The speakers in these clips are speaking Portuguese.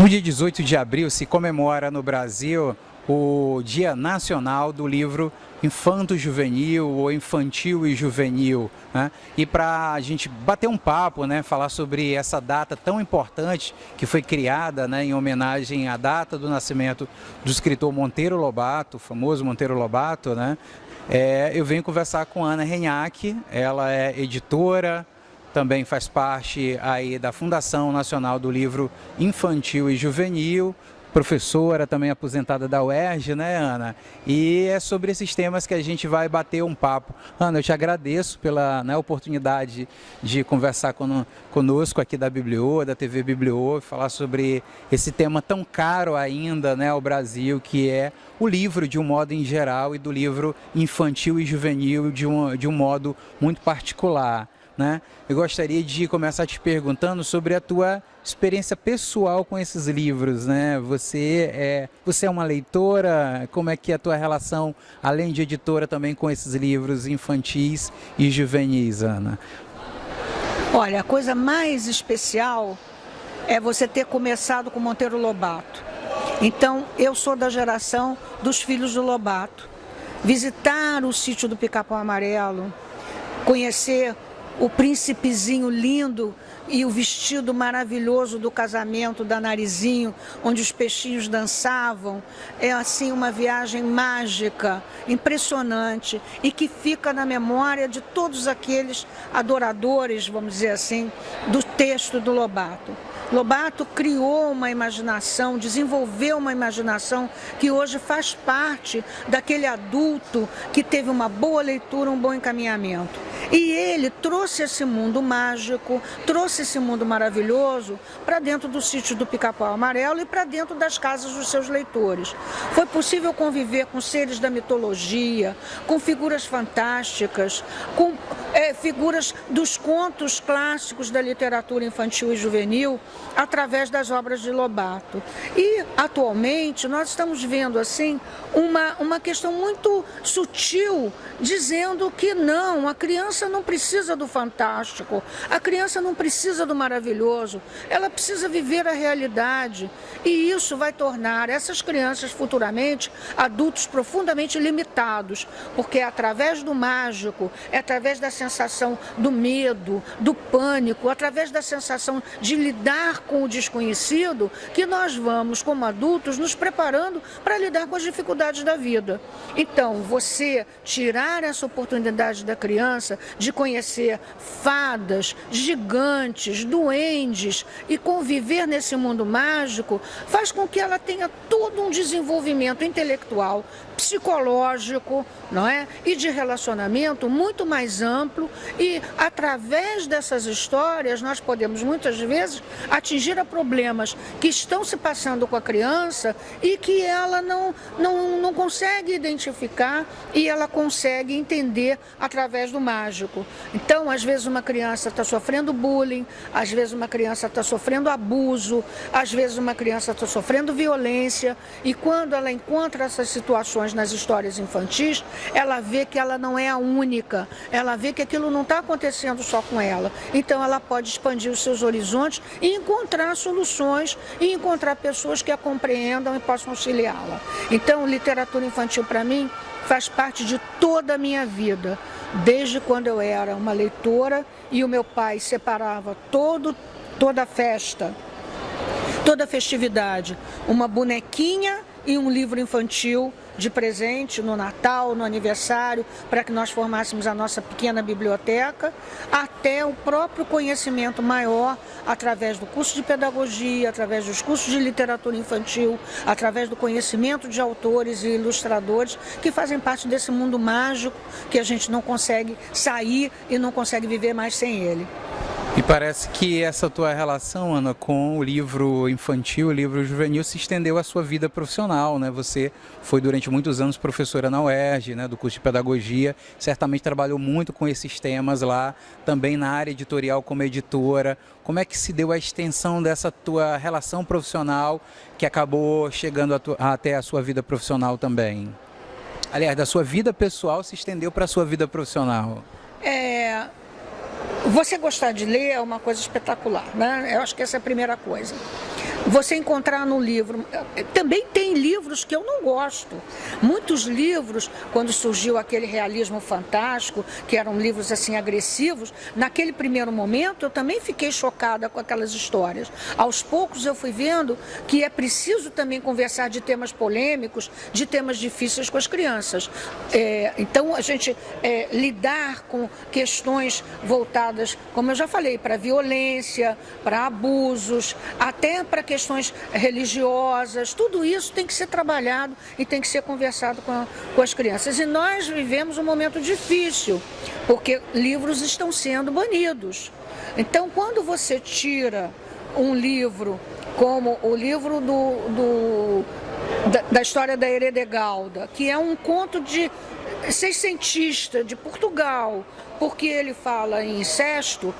No dia 18 de abril se comemora no Brasil o Dia Nacional do Livro Infanto Juvenil ou Infantil e Juvenil. Né? E para a gente bater um papo, né, falar sobre essa data tão importante que foi criada né, em homenagem à data do nascimento do escritor Monteiro Lobato, o famoso Monteiro Lobato, né? É, eu venho conversar com Ana Renhac, ela é editora, também faz parte aí da Fundação Nacional do Livro Infantil e Juvenil, professora também aposentada da UERJ, né, Ana? E é sobre esses temas que a gente vai bater um papo. Ana, eu te agradeço pela né, oportunidade de conversar con conosco aqui da Bibliô, da TV Bibliô, falar sobre esse tema tão caro ainda né, ao Brasil, que é o livro de um modo em geral e do livro infantil e juvenil de um, de um modo muito particular. Né? Eu gostaria de começar te perguntando sobre a tua experiência pessoal com esses livros, né? Você é, você é uma leitora? Como é que é a tua relação, além de editora, também com esses livros infantis e juvenis, Ana? Olha, a coisa mais especial é você ter começado com Monteiro Lobato. Então, eu sou da geração dos filhos do Lobato. Visitar o sítio do Pica-Pau Amarelo, conhecer o príncipezinho lindo e o vestido maravilhoso do casamento da Narizinho, onde os peixinhos dançavam. É assim uma viagem mágica, impressionante e que fica na memória de todos aqueles adoradores, vamos dizer assim, do texto do Lobato. Lobato criou uma imaginação, desenvolveu uma imaginação que hoje faz parte daquele adulto que teve uma boa leitura, um bom encaminhamento. E ele trouxe esse mundo mágico, trouxe esse mundo maravilhoso para dentro do sítio do Pica-Pau Amarelo e para dentro das casas dos seus leitores. Foi possível conviver com seres da mitologia, com figuras fantásticas, com é, figuras dos contos clássicos da literatura infantil e juvenil através das obras de Lobato. E, atualmente, nós estamos vendo assim uma, uma questão muito sutil, dizendo que não, a criança criança não precisa do fantástico, a criança não precisa do maravilhoso, ela precisa viver a realidade. E isso vai tornar essas crianças futuramente adultos profundamente limitados, porque é através do mágico, é através da sensação do medo, do pânico, através da sensação de lidar com o desconhecido, que nós vamos, como adultos, nos preparando para lidar com as dificuldades da vida. Então, você tirar essa oportunidade da criança de conhecer fadas, gigantes, duendes e conviver nesse mundo mágico, faz com que ela tenha todo um desenvolvimento intelectual, psicológico, não é? E de relacionamento muito mais amplo e através dessas histórias nós podemos muitas vezes atingir a problemas que estão se passando com a criança e que ela não, não, não consegue identificar e ela consegue entender através do mágico. Então, às vezes uma criança está sofrendo bullying, às vezes uma criança está sofrendo abuso, às vezes uma criança está sofrendo violência e quando ela encontra essas situações nas histórias infantis, ela vê que ela não é a única, ela vê que aquilo não está acontecendo só com ela. Então ela pode expandir os seus horizontes e encontrar soluções e encontrar pessoas que a compreendam e possam auxiliá-la. Então, literatura infantil para mim faz parte de toda a minha vida, desde quando eu era uma leitora e o meu pai separava todo, toda festa, toda festividade, uma bonequinha e um livro infantil de presente no Natal, no aniversário, para que nós formássemos a nossa pequena biblioteca, até o próprio conhecimento maior através do curso de pedagogia, através dos cursos de literatura infantil, através do conhecimento de autores e ilustradores que fazem parte desse mundo mágico que a gente não consegue sair e não consegue viver mais sem ele. E parece que essa tua relação, Ana, com o livro infantil, o livro juvenil, se estendeu à sua vida profissional, né? Você foi durante muitos anos professora na UERJ, né, do curso de pedagogia, certamente trabalhou muito com esses temas lá, também na área editorial como editora. Como é que se deu a extensão dessa tua relação profissional que acabou chegando a até a sua vida profissional também? Aliás, da sua vida pessoal se estendeu para a sua vida profissional. Você gostar de ler é uma coisa espetacular, né? Eu acho que essa é a primeira coisa. Você encontrar no livro. Também tem livros que eu não gosto. Muitos livros, quando surgiu aquele realismo fantástico, que eram livros assim agressivos, naquele primeiro momento eu também fiquei chocada com aquelas histórias. Aos poucos eu fui vendo que é preciso também conversar de temas polêmicos, de temas difíceis com as crianças. É, então a gente é, lidar com questões voltadas, como eu já falei, para violência, para abusos, até para questões religiosas, tudo isso tem que ser trabalhado e tem que ser conversado com, a, com as crianças. E nós vivemos um momento difícil, porque livros estão sendo banidos. Então, quando você tira um livro como o livro do, do da, da, história da Heredegalda, que é um conto de seiscentista de Portugal, porque ele fala em incesto,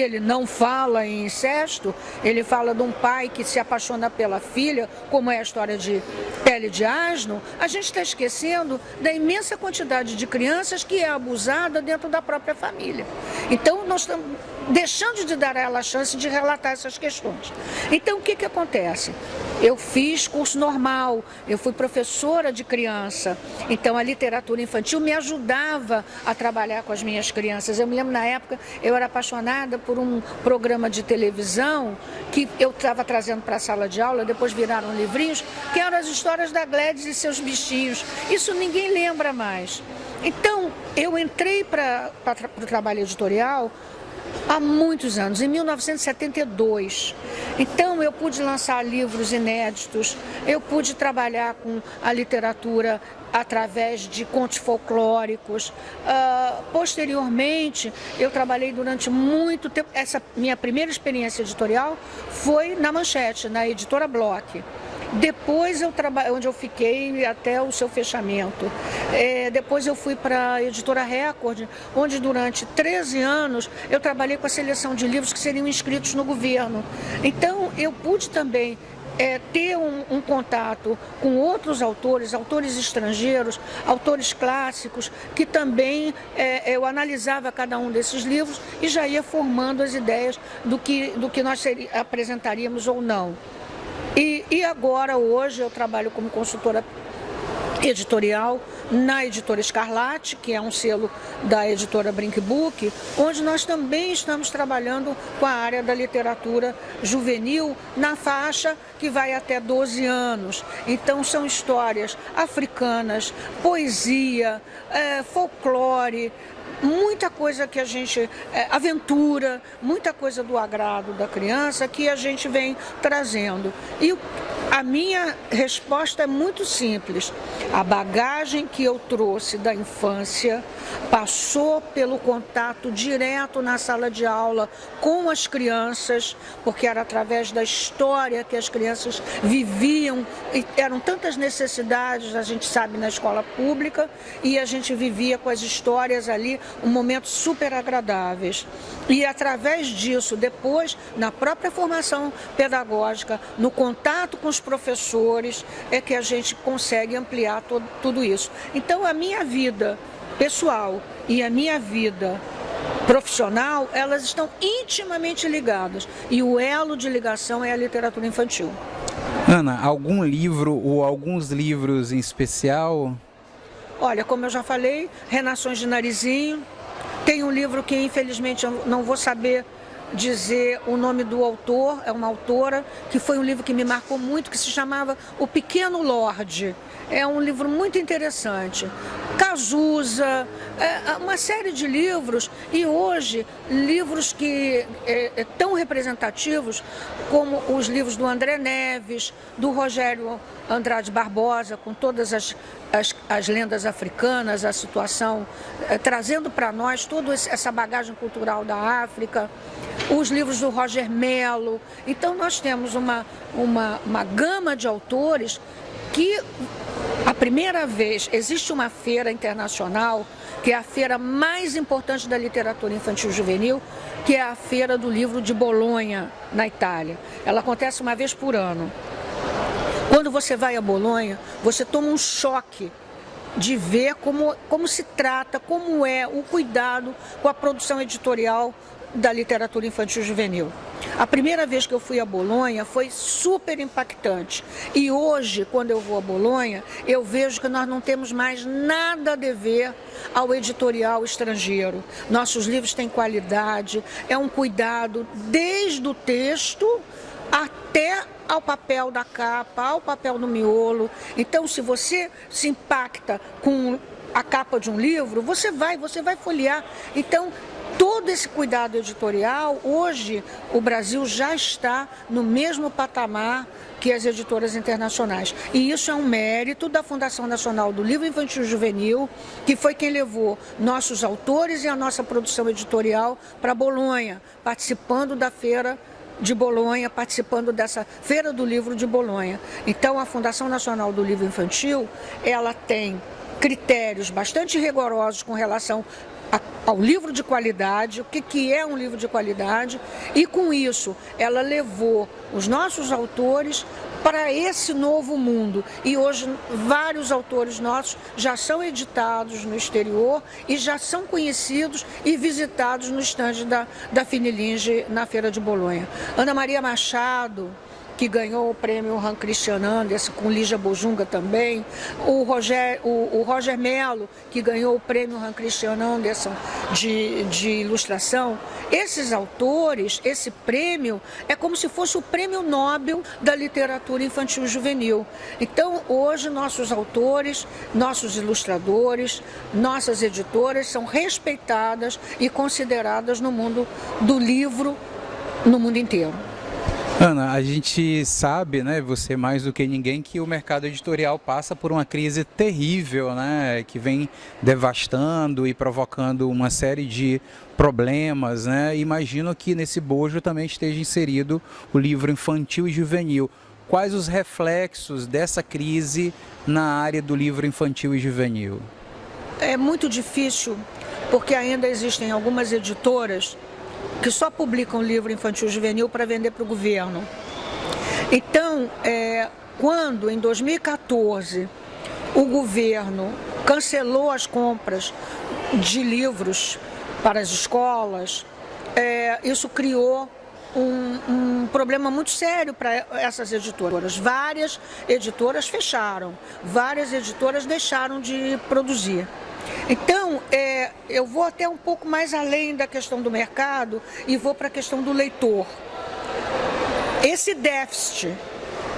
ele não fala em incesto, ele fala de um pai que se apaixona pela filha, como é a história de Pele de Asno, a gente está esquecendo da imensa quantidade de crianças que é abusada dentro da própria família. Então, nós estamos deixando de dar a ela a chance de relatar essas questões. Então, o que, que acontece? Eu fiz curso normal, eu fui professora de criança, então a literatura infantil me ajudava a trabalhar com as minhas crianças. Eu me lembro na época, eu era apaixonada por um programa de televisão que eu estava trazendo para a sala de aula, depois viraram livrinhos, que eram as histórias da Gladys e seus bichinhos. Isso ninguém lembra mais. Então, eu entrei para o trabalho editorial há muitos anos, em 1972. Então eu pude lançar livros inéditos, eu pude trabalhar com a literatura através de contos folclóricos. Uh, posteriormente, eu trabalhei durante muito tempo, essa minha primeira experiência editorial foi na Manchete, na editora Bloch. Depois eu trabalhei, onde eu fiquei até o seu fechamento. É, depois eu fui para a editora Record, onde durante 13 anos eu trabalhei com a seleção de livros que seriam inscritos no governo. Então eu pude também é, ter um, um, contato com outros autores, autores estrangeiros, autores clássicos, que também é, eu analisava cada um desses livros e já ia formando as ideias do que, do que nós apresentaríamos ou não. E, e agora, hoje, eu trabalho como consultora editorial na editora Escarlate, que é um selo da editora Brinkbook, onde nós também estamos trabalhando com a área da literatura juvenil na faixa que vai até 12 anos. Então são histórias africanas, poesia, é, folclore, muita coisa que a gente, é, aventura, muita coisa do agrado da criança que a gente vem trazendo. E a minha resposta é muito simples. A bagagem que eu trouxe da infância passou pelo contato direto na sala de aula com as crianças, porque era através da história que as crianças viviam, e eram tantas necessidades, a gente sabe, na escola pública, e a gente vivia com as histórias ali um momento super agradáveis. E através disso, depois, na própria formação pedagógica, no contato com os professores, é que a gente consegue ampliar todo, tudo isso. Então, a minha vida pessoal e a minha vida profissional, elas estão intimamente ligadas. E o elo de ligação é a literatura infantil. Ana, algum livro ou alguns livros em especial? Olha, como eu já falei, Renações de Narizinho. Tem um livro que infelizmente eu não vou saber dizer o nome do autor, é uma autora, que foi um livro que me marcou muito, que se chamava O Pequeno Lorde. É um livro muito interessante. Cazuza, é, é, uma série de livros e hoje livros que é, é, tão representativos como os livros do André Neves, do Rogério Andrade Barbosa, com todas as, as, as lendas africanas, a situação, é, trazendo para nós toda essa bagagem cultural da África, os livros do Roger Mello. Então nós temos uma, uma, uma gama de autores que a primeira vez existe uma feira internacional, que é a feira mais importante da literatura infantil juvenil, que é a Feira do Livro de Bolonha, na Itália. Ela acontece uma vez por ano. Quando você vai a Bolonha, você toma um choque de ver como, como se trata, como é o cuidado com a produção editorial da literatura infantil juvenil. A primeira vez que eu fui a Bolonha foi super impactante. E hoje, quando eu vou a Bolonha, eu vejo que nós não temos mais nada a dever ao editorial estrangeiro. Nossos livros têm qualidade, é um cuidado desde o texto até ao papel da capa, ao papel no miolo. Então, se você se impacta com a capa de um livro, você vai, você vai folhear. Então, todo esse cuidado editorial, hoje o Brasil já está no mesmo patamar que as editoras internacionais. E isso é um mérito da Fundação Nacional do Livro Infantil Juvenil, que foi quem levou nossos autores e a nossa produção editorial para Bolonha, participando da feira de Bolonha, participando dessa Feira do Livro de Bolonha. Então, a Fundação Nacional do Livro Infantil, ela tem critérios bastante rigorosos com relação ao livro de qualidade, o que, que é um livro de qualidade, e com isso ela levou os nossos autores para esse novo mundo. E hoje vários autores nossos já são editados no exterior e já são conhecidos e visitados no estande da, da Finilinge na Feira de Bolonha. Ana Maria Machado, que ganhou o prêmio Han Christian Andersen, com Lígia Bojunga também, o Roger, o, o Roger Mello, que ganhou o prêmio Han Christian Andersen de, de ilustração. Esses autores, esse prêmio, é como se fosse o prêmio Nobel da literatura infantil juvenil. Então, hoje, nossos autores, nossos ilustradores, nossas editoras são respeitadas e consideradas no mundo do livro no mundo inteiro. Ana, a gente sabe, né, você mais do que ninguém, que o mercado editorial passa por uma crise terrível, né, que vem devastando e provocando uma série de problemas, né? Imagino que nesse bojo também esteja inserido o livro infantil e juvenil. Quais os reflexos dessa crise na área do livro infantil e juvenil? É muito difícil, porque ainda existem algumas editoras que só publicam livro infantil juvenil para vender para o governo. Então, é, quando em 2014 o governo cancelou as compras de livros para as escolas, é, isso criou um, um, problema muito sério para essas editoras. Várias editoras fecharam, várias editoras deixaram de produzir. Então, eu vou até um pouco mais além da questão do mercado e vou para a questão do leitor. Esse déficit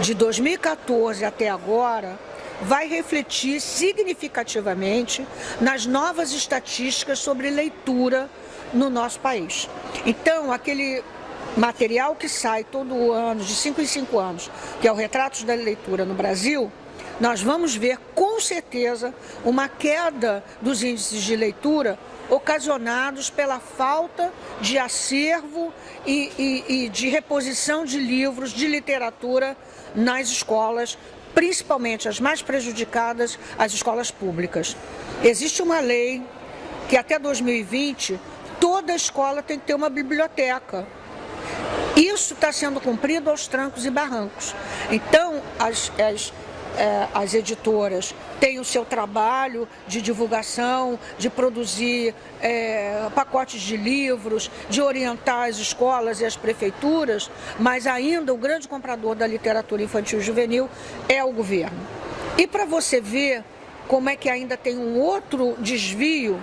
de 2014 até agora vai refletir significativamente nas novas estatísticas sobre leitura no nosso país. Então, aquele material que sai todo ano, de 5 em 5 anos, que é o Retratos da Leitura no Brasil, nós vamos ver com certeza uma queda dos índices de leitura ocasionados pela falta de acervo e, e, e de reposição de livros de literatura nas escolas, principalmente as mais prejudicadas, as escolas públicas. Existe uma lei que até 2020 toda escola tem que ter uma biblioteca. Isso está sendo cumprido aos trancos e barrancos. Então, as, as é, as editoras têm o seu trabalho de divulgação, de produzir é, pacotes de livros, de orientar as escolas e as prefeituras, mas ainda o grande comprador da literatura infantil e juvenil é o governo. E para você ver como é que ainda tem um outro desvio,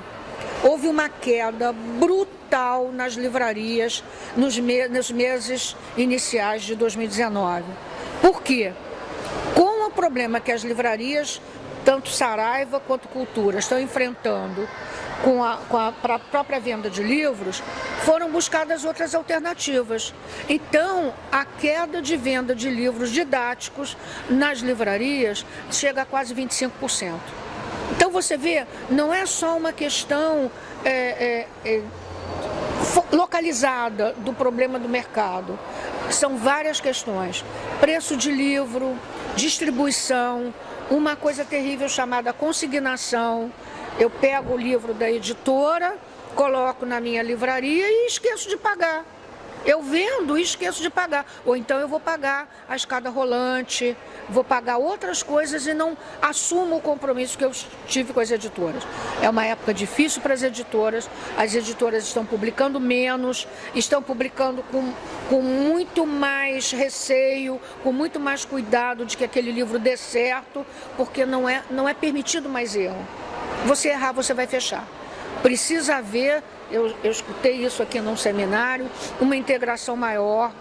houve uma queda brutal nas livrarias nos, me nos meses iniciais de 2019. Por quê? Problema que as livrarias, tanto Saraiva quanto Cultura, estão enfrentando com a, com a própria venda de livros, foram buscadas outras alternativas. Então, a queda de venda de livros didáticos nas livrarias chega a quase 25%. Então, você vê, não é só uma questão é, é, é, localizada do problema do mercado, são várias questões. Preço de livro, distribuição, uma coisa terrível chamada consignação. Eu pego o livro da editora, coloco na minha livraria e esqueço de pagar. Eu vendo e esqueço de pagar. Ou então eu vou pagar a escada rolante, vou pagar outras coisas e não assumo o compromisso que eu tive com as editoras. É uma época difícil para as editoras, as editoras estão publicando menos, estão publicando com, com muito mais receio, com muito mais cuidado de que aquele livro dê certo, porque não é, não é permitido mais erro. Você errar, você vai fechar. Precisa haver, eu, eu escutei isso aqui num seminário, uma integração maior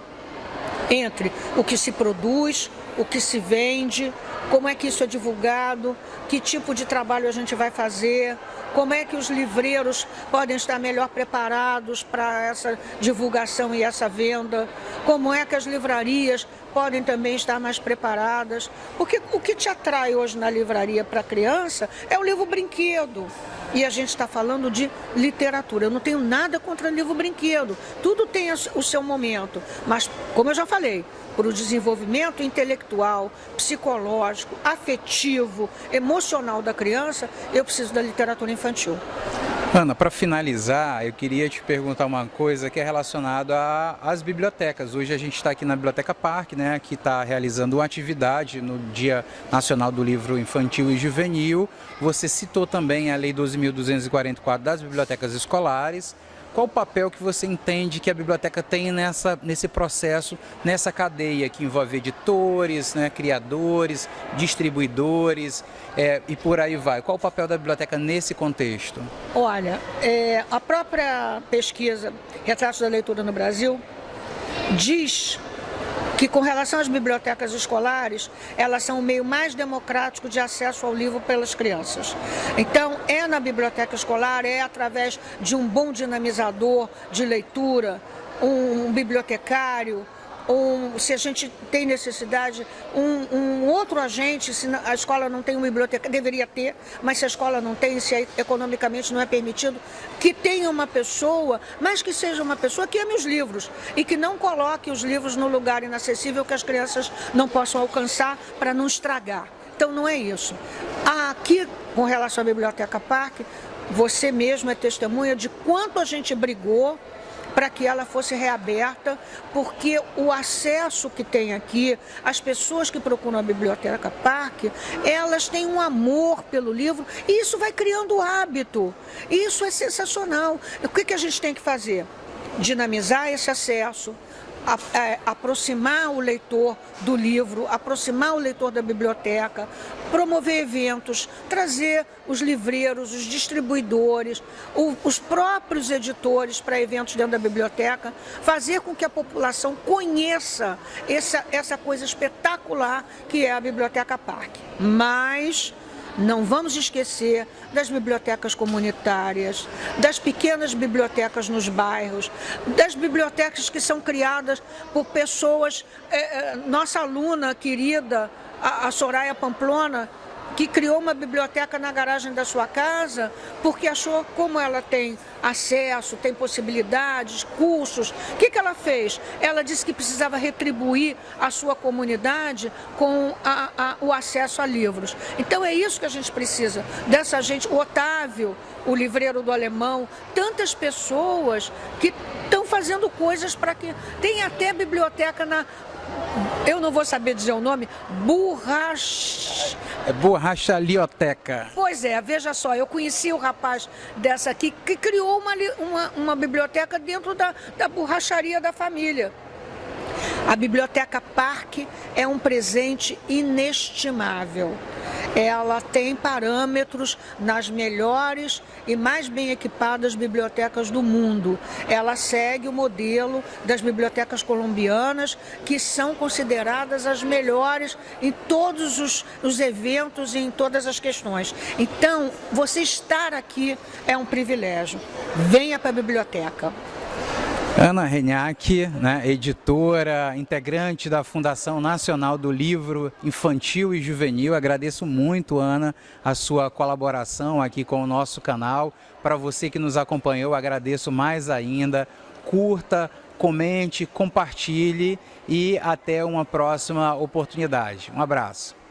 entre o que se produz, o que se vende, como é que isso é divulgado, que tipo de trabalho a gente vai fazer, como é que os livreiros podem estar melhor preparados para essa divulgação e essa venda, como é que as livrarias podem também estar mais preparadas. Porque o que te atrai hoje na livraria para a criança é o livro brinquedo. E a gente está falando de literatura. Eu não tenho nada contra livro brinquedo. Tudo tem o seu momento. Mas, como eu já falei, para o desenvolvimento intelectual, psicológico, afetivo, emocional da criança, eu preciso da literatura infantil. Ana, para finalizar, eu queria te perguntar uma coisa que é relacionada às bibliotecas. Hoje a gente está aqui na Biblioteca Parque, né, que está realizando uma atividade no Dia Nacional do Livro Infantil e Juvenil. Você citou também a Lei 12.244 das bibliotecas escolares. Qual o papel que você entende que a biblioteca tem nessa, nesse processo, nessa cadeia que envolve editores, né, criadores, distribuidores é, e por aí vai? Qual o papel da biblioteca nesse contexto? Olha, é, a própria pesquisa Retratos da Leitura no Brasil diz que com relação às bibliotecas escolares, elas são o meio mais democrático de acesso ao livro pelas crianças. Então, é na biblioteca escolar, é através de um bom dinamizador de leitura, um bibliotecário, um, se a gente tem necessidade, um, um, outro agente, se a escola não tem uma biblioteca, deveria ter, mas se a escola não tem, se economicamente não é permitido, que tenha uma pessoa, mas que seja uma pessoa que ame os livros e que não coloque os livros no lugar inacessível que as crianças não possam alcançar para não estragar. Então não é isso. Aqui, com relação à Biblioteca Parque, você mesmo é testemunha de quanto a gente brigou para que ela fosse reaberta, porque o acesso que tem aqui, as pessoas que procuram a Biblioteca Parque, elas têm um amor pelo livro e isso vai criando hábito. Isso é sensacional. O que, que a gente tem que fazer? Dinamizar esse acesso, a, é, aproximar o leitor do livro, aproximar o leitor da biblioteca, promover eventos, trazer os livreiros, os distribuidores, o, os próprios editores para eventos dentro da biblioteca, fazer com que a população conheça essa, essa coisa espetacular que é a Biblioteca Parque. Mas não vamos esquecer das bibliotecas comunitárias, das pequenas bibliotecas nos bairros, das bibliotecas que são criadas por pessoas, é, nossa aluna querida, a, a Soraya Pamplona, que criou uma biblioteca na garagem da sua casa, porque achou como ela tem acesso, tem possibilidades, cursos. O que, que ela fez? Ela disse que precisava retribuir a sua comunidade com a, a, o acesso a livros. Então é isso que a gente precisa, dessa gente, o Otávio, o livreiro do alemão, tantas pessoas que fazendo coisas para que... Tem até biblioteca na eu não vou saber dizer o nome, borracha... É borrachalioteca. Pois é, veja só, eu conheci o rapaz dessa aqui que criou uma, uma, uma biblioteca dentro da, da borracharia da família. A Biblioteca Parque é um presente inestimável ela tem parâmetros nas melhores e mais bem equipadas bibliotecas do mundo. Ela segue o modelo das bibliotecas colombianas, que são consideradas as melhores em todos os, os eventos e em todas as questões. Então, você estar aqui é um privilégio. Venha para a biblioteca. Ana Renhac, né, editora, integrante da Fundação Nacional do Livro Infantil e Juvenil. Agradeço muito, Ana, a sua colaboração aqui com o nosso canal. Para você que nos acompanhou, agradeço mais ainda. Curta, comente, compartilhe e até uma próxima oportunidade. Um abraço.